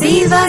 सेवा